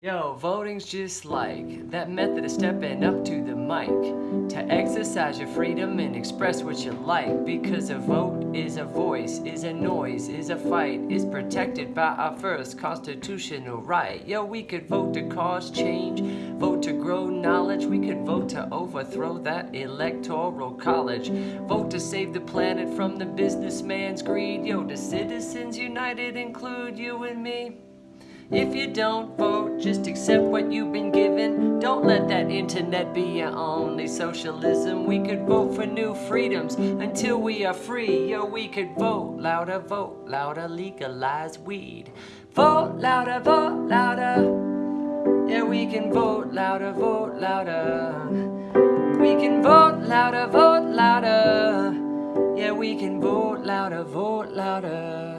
Yo, voting's just like that method of stepping up to the mic to exercise your freedom and express what you like. Because a vote is a voice, is a noise, is a fight, is protected by our first constitutional right. Yo, we could vote to cause change, vote to grow knowledge, we could vote to overthrow that electoral college, vote to save the planet from the businessman's greed. Yo, the Citizens United include you and me? If you don't vote, just accept what you've been given. Don't let that internet be your only socialism. We could vote for new freedoms until we are free. Yo, we could vote louder, vote louder, legalize weed. Vote louder, vote louder. Yeah, we can vote louder, vote louder. We can vote louder, vote louder. Yeah, we can vote louder, vote louder.